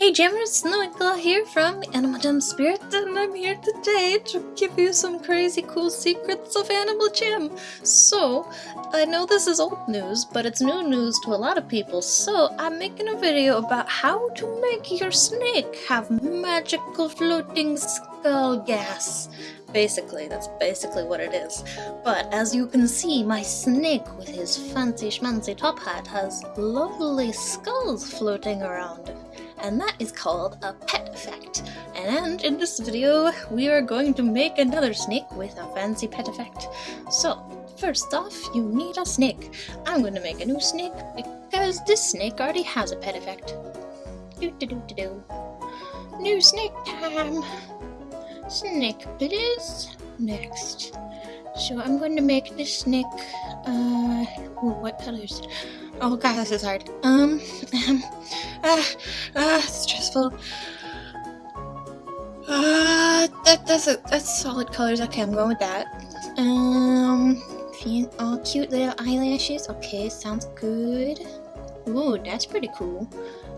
Hey Jammers, Noikla here from Animal Jam Spirit, and I'm here today to give you some crazy cool secrets of Animal Jam. So, I know this is old news, but it's new news to a lot of people, so I'm making a video about how to make your snake have magical floating skull gas. Basically, that's basically what it is. But as you can see, my snake with his fancy schmancy top hat has lovely skulls floating around and that is called a pet effect. And in this video, we are going to make another snake with a fancy pet effect. So, first off, you need a snake. I'm going to make a new snake because this snake already has a pet effect. Do do do do do. New snake time. Snake please. Next. So I'm going to make this snake, uh, ooh, what colors? Oh god, this is hard. Um, um, ah, ah, stressful. Uh, that, that's a, that's solid colors. Okay, I'm going with that. Um, all cute little eyelashes. Okay, sounds good. Ooh, that's pretty cool.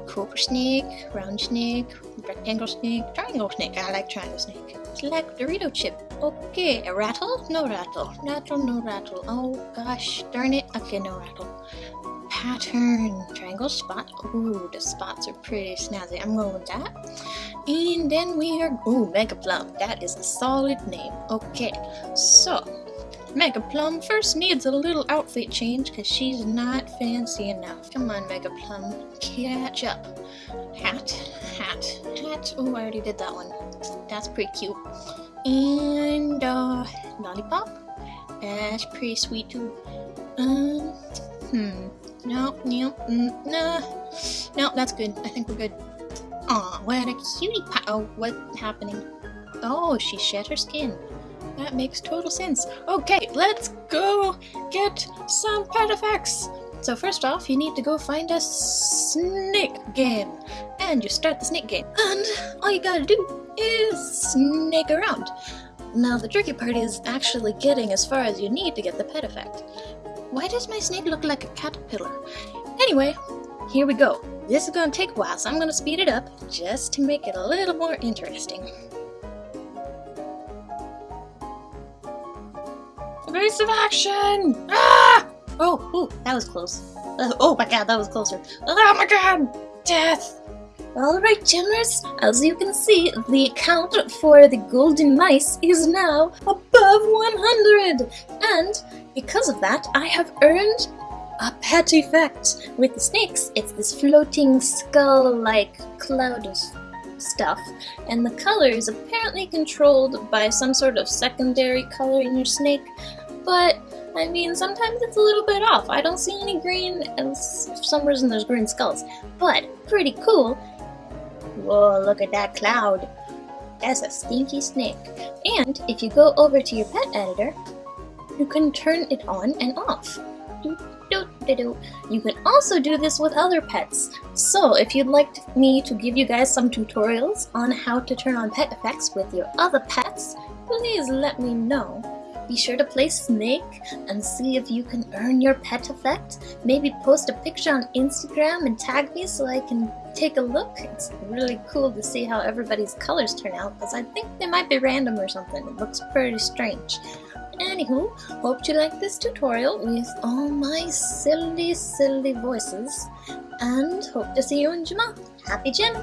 Cobra snake, round snake, rectangle snake, triangle snake. I like triangle snake. Select Dorito chip. Okay, a rattle? No rattle. Rattle, no rattle. Oh gosh, darn it. Okay, no rattle pattern. Triangle spot. Ooh, the spots are pretty snazzy. I'm going with that. And then we are, ooh, Mega Plum. That is a solid name. Okay, so Mega Plum first needs a little outfit change because she's not fancy enough. Come on, Mega Plum, catch up. Hat, hat, hat. Oh, I already did that one. That's pretty cute. And, uh, Lollipop. That's pretty sweet too. Um, hmm. No, no, mm, no. No, that's good. I think we're good. Aw, what a cutie pie. Oh, what's happening? Oh, she shed her skin. That makes total sense. Okay, let's go get some pet effects. So first off, you need to go find a snake game. And you start the snake game. And all you gotta do is snake around. Now the tricky part is actually getting as far as you need to get the pet effect. Why does my snake look like a caterpillar? Anyway, here we go. This is gonna take a while, so I'm gonna speed it up just to make it a little more interesting. Evasive action! Ah! Oh, ooh, that was close. Uh, oh my god, that was closer. Oh my god! Death! Alright, Jammers, as you can see, the count for the golden mice is now above 100! And because of that, I have earned a pet effect. With the snakes, it's this floating skull-like cloud of stuff, and the color is apparently controlled by some sort of secondary color in your snake, but I mean, sometimes it's a little bit off. I don't see any green, and for some reason there's green skulls, but pretty cool. Whoa, look at that cloud. That's a stinky snake. And if you go over to your pet editor, you can turn it on and off. You can also do this with other pets. So if you'd like me to give you guys some tutorials on how to turn on pet effects with your other pets, please let me know. Be sure to play Snake and see if you can earn your pet effect. Maybe post a picture on Instagram and tag me so I can take a look. It's really cool to see how everybody's colors turn out because I think they might be random or something. It looks pretty strange. Anywho, hope you like this tutorial with all my silly, silly voices, and hope to see you in Jamaa. Happy Jim!